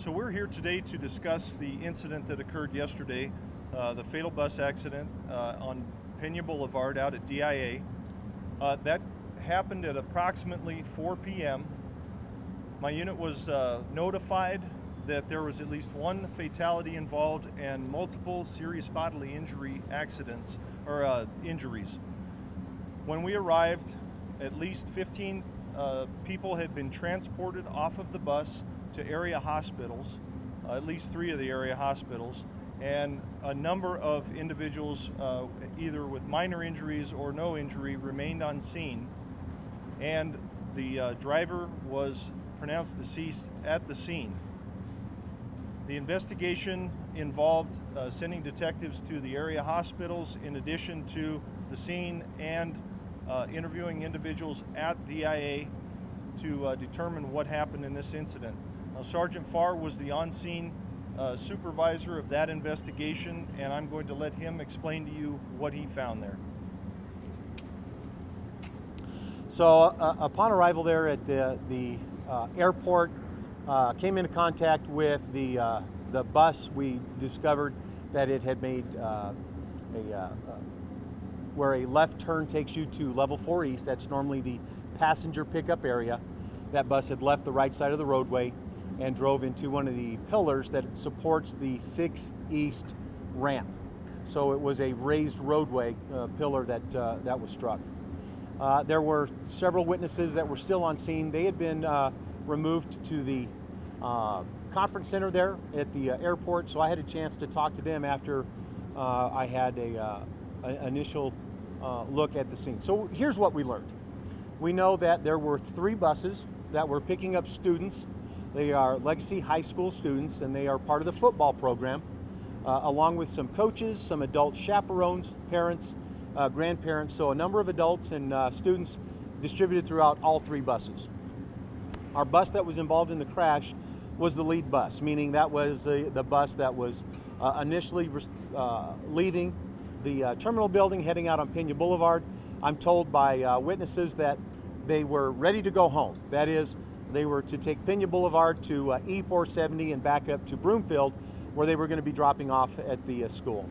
So we're here today to discuss the incident that occurred yesterday, uh, the fatal bus accident uh, on Pena Boulevard out at DIA. Uh, that happened at approximately 4 p.m. My unit was uh, notified that there was at least one fatality involved and multiple serious bodily injury accidents or uh, injuries. When we arrived, at least 15 uh, people had been transported off of the bus to area hospitals, uh, at least three of the area hospitals, and a number of individuals, uh, either with minor injuries or no injury, remained on scene. And the uh, driver was pronounced deceased at the scene. The investigation involved uh, sending detectives to the area hospitals in addition to the scene and uh, interviewing individuals at DIA to uh, determine what happened in this incident. Now, Sergeant Farr was the on-scene uh, supervisor of that investigation, and I'm going to let him explain to you what he found there. So uh, upon arrival there at the, the uh, airport, uh, came into contact with the, uh, the bus. We discovered that it had made uh, a, where a left turn takes you to level four east. That's normally the passenger pickup area. That bus had left the right side of the roadway and drove into one of the pillars that supports the six east ramp. So it was a raised roadway uh, pillar that, uh, that was struck. Uh, there were several witnesses that were still on scene. They had been uh, removed to the uh, conference center there at the uh, airport, so I had a chance to talk to them after I had a, an initial look at the scene. So here's what we learned. We know that there were three buses that were picking up students they are Legacy High School students and they are part of the football program, uh, along with some coaches, some adult chaperones, parents, uh, grandparents, so a number of adults and uh, students distributed throughout all three buses. Our bus that was involved in the crash was the lead bus, meaning that was the, the bus that was uh, initially uh, leaving the uh, terminal building heading out on Pena Boulevard. I'm told by witnesses that they were ready to go home. That is, they were to take Pena Boulevard to uh, E470 and back up to Broomfield, where they were going to be dropping off at the uh, school.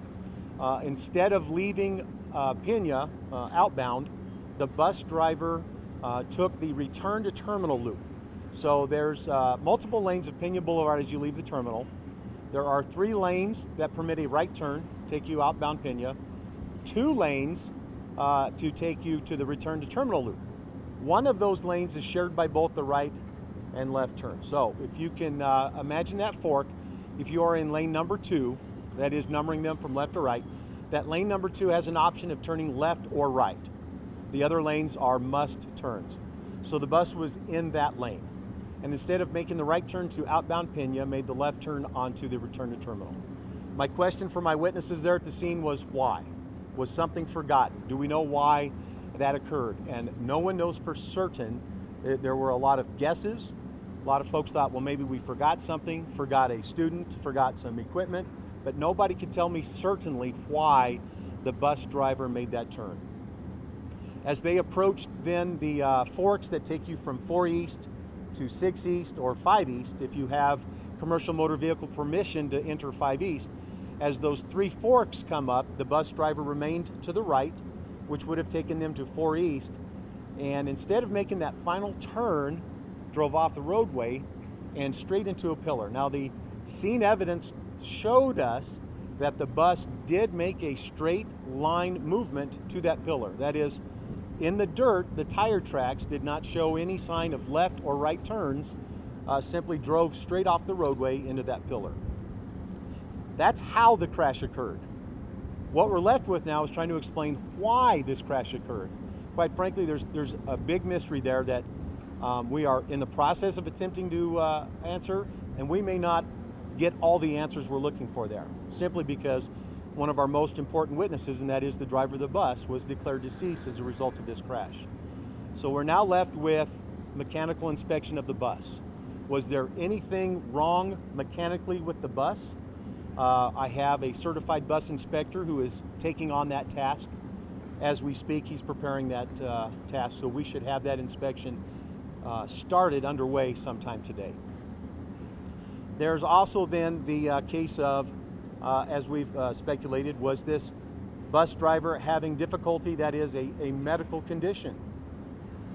Uh, instead of leaving uh, Pena uh, outbound, the bus driver uh, took the return to terminal loop. So there's multiple lanes of Pena Boulevard as you leave the terminal. There are three lanes that permit a right turn, take you outbound Pena, two lanes to take you to the return to terminal loop. One of those lanes is shared by both the right and left turn. So if you can uh, imagine that fork, if you are in lane number two, that is numbering them from left to right, that lane number two has an option of turning left or right. The other lanes are must turns. So the bus was in that lane. And instead of making the right turn to outbound Pena, made the left turn onto the return to terminal. My question for my witnesses there at the scene was why? Was something forgotten? Do we know why that occurred? And no one knows for certain. There were a lot of guesses, a lot of folks thought, well, maybe we forgot something, forgot a student, forgot some equipment, but nobody could tell me certainly why the bus driver made that turn. As they approached then the uh, forks that take you from 4 East to 6 East or 5 East, if you have commercial motor vehicle permission to enter 5 East, as those three forks come up, the bus driver remained to the right, which would have taken them to 4 East, and instead of making that final turn drove off the roadway and straight into a pillar. Now the scene evidence showed us that the bus did make a straight line movement to that pillar. That is, in the dirt, the tire tracks did not show any sign of left or right turns, uh, simply drove straight off the roadway into that pillar. That's how the crash occurred. What we're left with now is trying to explain why this crash occurred. Quite frankly, there's, there's a big mystery there that um, we are in the process of attempting to uh, answer, and we may not get all the answers we're looking for there, simply because one of our most important witnesses, and that is the driver of the bus, was declared deceased as a result of this crash. So we're now left with mechanical inspection of the bus. Was there anything wrong mechanically with the bus? Uh, I have a certified bus inspector who is taking on that task. As we speak, he's preparing that uh, task, so we should have that inspection uh, started underway sometime today. There's also then the uh, case of, uh, as we've uh, speculated, was this bus driver having difficulty that is a, a medical condition?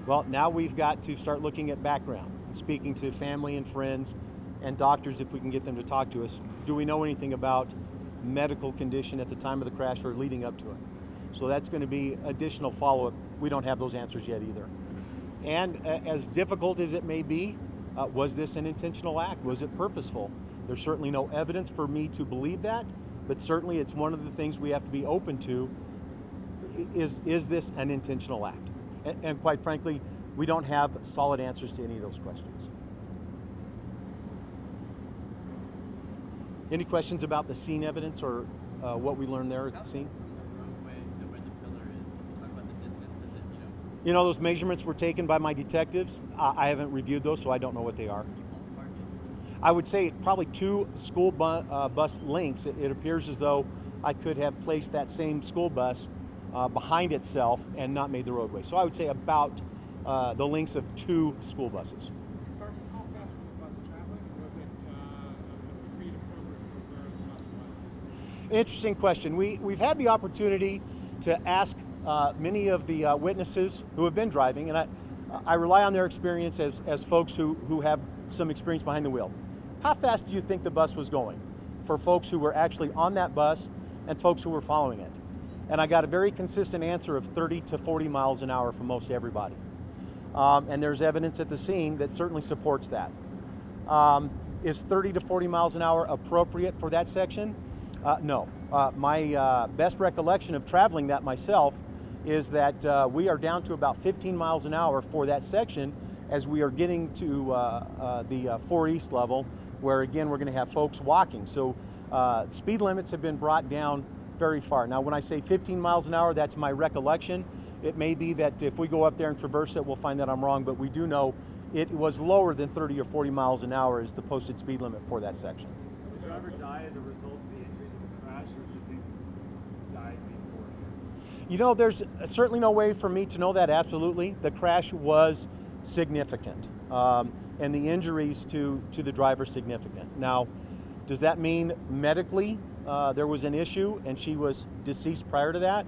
Well, now we've got to start looking at background, speaking to family and friends and doctors if we can get them to talk to us. Do we know anything about medical condition at the time of the crash or leading up to it? So that's going to be additional follow up. We don't have those answers yet either. And uh, as difficult as it may be, uh, was this an intentional act? Was it purposeful? There's certainly no evidence for me to believe that, but certainly it's one of the things we have to be open to. Is, is this an intentional act? And, and quite frankly, we don't have solid answers to any of those questions. Any questions about the scene evidence or uh, what we learned there at the scene? the roadway to where the pillar is. Can you talk about the distance? Is it, you know, those measurements were taken by my detectives. I I haven't reviewed those, so I don't know what they are. can you ballpark it? I would say probably two school bu- uh, bus lengths. It, it appears as though I could have placed that same school bus uh, behind itself and not made the roadway. So I would say about uh, the lengths of two school buses. Sergeant, how fast was the bus traveling? Was it uh, speed appropriate for where the bus was? Interesting question. We, we've had the opportunity to ask uh, many of the uh, witnesses who have been driving, and I, I rely on their experience as, as folks who, who have some experience behind the wheel. How fast do you think the bus was going for folks who were actually on that bus and folks who were following it? And I got a very consistent answer of 30 to 40 miles an hour from most everybody. Um, and there's evidence at the scene that certainly supports that. Um, is 30 to 40 miles an hour appropriate for that section? Uh, no. Uh, my uh, best recollection of traveling that myself is that uh, we are down to about 15 miles an hour for that section as we are getting to uh, uh, the uh, 4 East level, where again we're going to have folks walking. So speed limits have been brought down very far. Now, when I say 15 miles an hour, that's my recollection. It may be that if we go up there and traverse it, we'll find that I'm wrong, but we do know it was lower than 30 or 40 miles an hour is the posted speed limit for that section. Did the driver die as a result of the injuries of the crash, or do you think died beforehand? You know, there's certainly no way for me to know that absolutely. The crash was significant, um, and the injuries to, to the driver significant. Now, does that mean medically uh, there was an issue and she was deceased prior to that?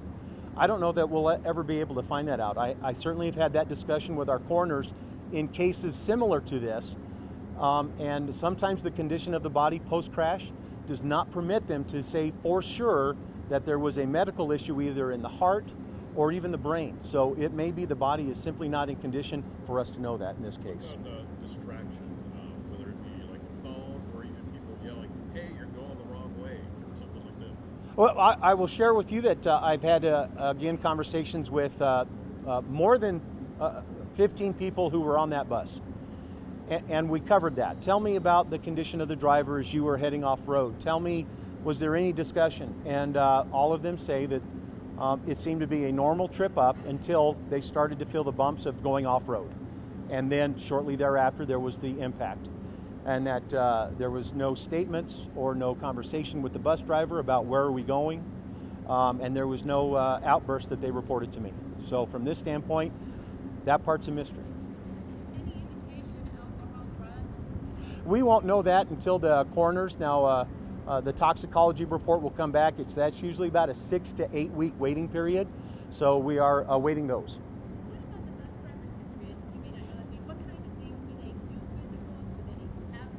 I don't know that we'll ever be able to find that out. I, I certainly have had that discussion with our coroners in cases similar to this, um, and sometimes the condition of the body post crash does not permit them to say for sure that there was a medical issue either in the heart or even the brain. So it may be the body is simply not in condition for us to know that in this case. the distraction, uh, whether it be like a phone or even people yelling, "Hey, you're going the wrong way," or something like that. Well, I, I will share with you that uh, I've had uh, again conversations with uh, uh, more than uh, 15 people who were on that bus, and we covered that. Tell me about the condition of the driver as you were heading off road. Tell me, was there any discussion? And uh, all of them say that um, it seemed to be a normal trip up until they started to feel the bumps of going off road, and then shortly thereafter there was the impact and that uh, there was no statements or no conversation with the bus driver about where are we going, um, and there was no uh, outburst that they reported to me. So from this standpoint, that part's a mystery. Any indication alcohol, drugs? We won't know that until the coroners. Now, uh, uh, the toxicology report will come back. It's that's usually about a six to eight week waiting period, so we are awaiting those. What about the bus driver's history? And you may not know, I mean, what kind of things do they do physicals? Do they have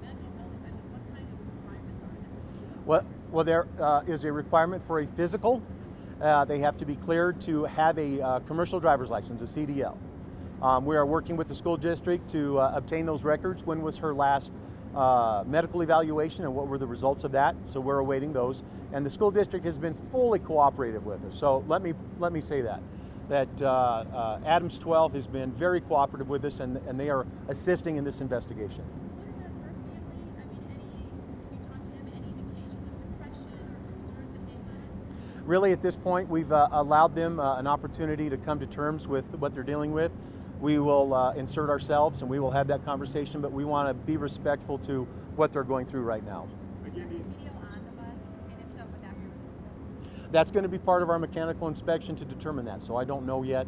mental health? I mean, what kind of requirements are there for school Well, well, there uh, is a requirement for a physical. Uh, they have to be cleared to have a uh, commercial driver's license, a CDL. Um, we are working with the school district to uh, obtain those records. When was her last uh, medical evaluation and what were the results of that? So we're awaiting those. And the school district has been fully cooperative with us. So let me let me say that that uh, uh, Adams 12 has been very cooperative with us, and, and they are assisting in this investigation. What about her family? I mean, any, have you talked to them, any indication of depression or concerns that they had? really at this point we've uh, allowed them uh, an opportunity to come to terms with what they're dealing with we will uh, insert ourselves and we will have that conversation, but we want to be respectful to what they're going through right now. That's going to be part of our mechanical inspection to determine that, so I don't know yet.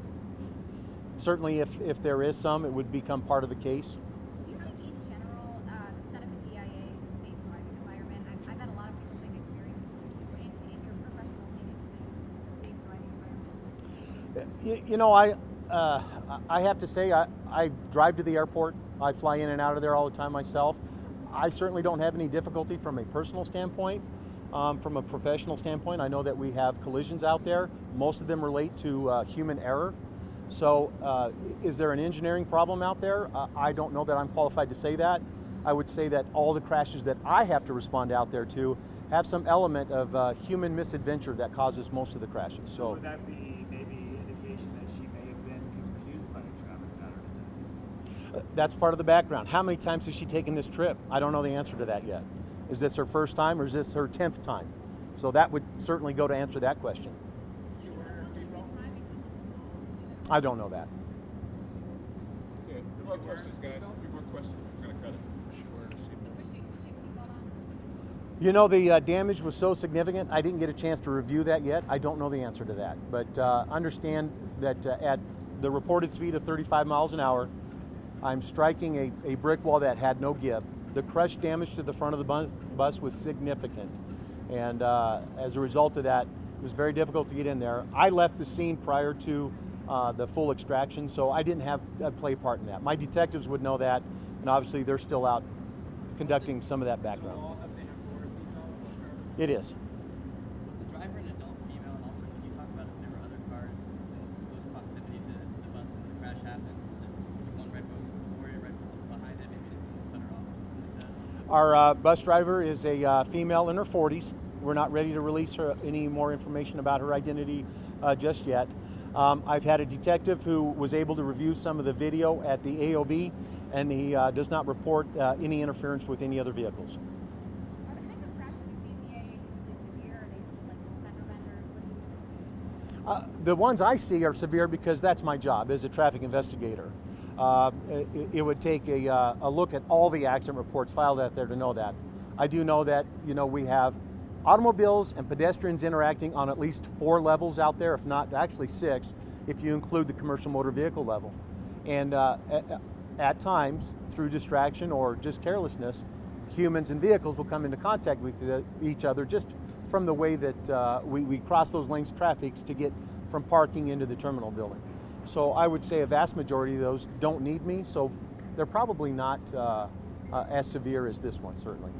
Certainly if, if there is some, it would become part of the case. Do you think in general, uh, the setup of DIA is a safe driving environment? I've, met a lot of people think it's very confusing. In, in your professional opinion, is it a safe driving environment? You, you know, I, uh, I have to say I, I drive to the airport. I fly in and out of there all the time myself. I certainly don't have any difficulty from a personal standpoint. Um, from a professional standpoint, I know that we have collisions out there. Most of them relate to uh, human error. So, uh, is there an engineering problem out there? Uh, I don't know that I'm qualified to say that. I would say that all the crashes that I have to respond out there to have some element of uh, human misadventure that causes most of the crashes. So. Would that be maybe indication that she may have been confused by a traffic pattern in this? That's part of the background. How many times has she taken this trip? I don't know the answer to that yet. Is this her first time or is this her 10th time? So that would certainly go to answer that question. Do you know how long she's been driving with the school? Do you know? I don't know that. Okay, no more questions, guys. A few more questions. We're gonna cut it. Was she, did she have seatbelt on? You know, the uh, damage was so significant, I didn't get a chance to review that yet. I don't know the answer to that. But uh, understand that uh, at the reported speed of 35 miles an hour, I'm striking a, a brick wall that had no give. The crush damage to the front of the bus, bus was significant. And uh, as a result of that, it was very difficult to get in there. I left the scene prior to uh, the full extraction, so I didn't have uh, play a part in that. My detectives would know that, and obviously they're still out conducting some of that background. All of them wore a seatbelt? It is. Was the driver an adult female? And also, can you talk about if there were other cars in close proximity to the bus when the crash happened? Was it, was it one right before it, right behind it? Maybe did someone cut her off or something like that? Our uh, bus driver is a uh, female in her 40s. We're not ready to release her any more information about her identity uh, just yet. Um, I've had a detective who was able to review some of the video at the AOB, and he uh, does not report uh, any interference with any other vehicles. Are the kinds of crashes you see at DIA typically severe? Are they usually like fender benders? What do you see? Uh, the ones I see are severe because that's my job as a traffic investigator. Uh, it, it would take a, uh, a look at all the accident reports filed out there to know that. I do know that you know we have automobiles and pedestrians interacting on at least four levels out there, if not actually six, if you include the commercial motor vehicle level. And uh, at, at times, through distraction or just carelessness, humans and vehicles will come into contact with the, each other just from the way that uh, we, we cross those lanes of traffic to get from parking into the terminal building. So I would say a vast majority of those don't need me, so they're probably not uh, uh, as severe as this one, certainly.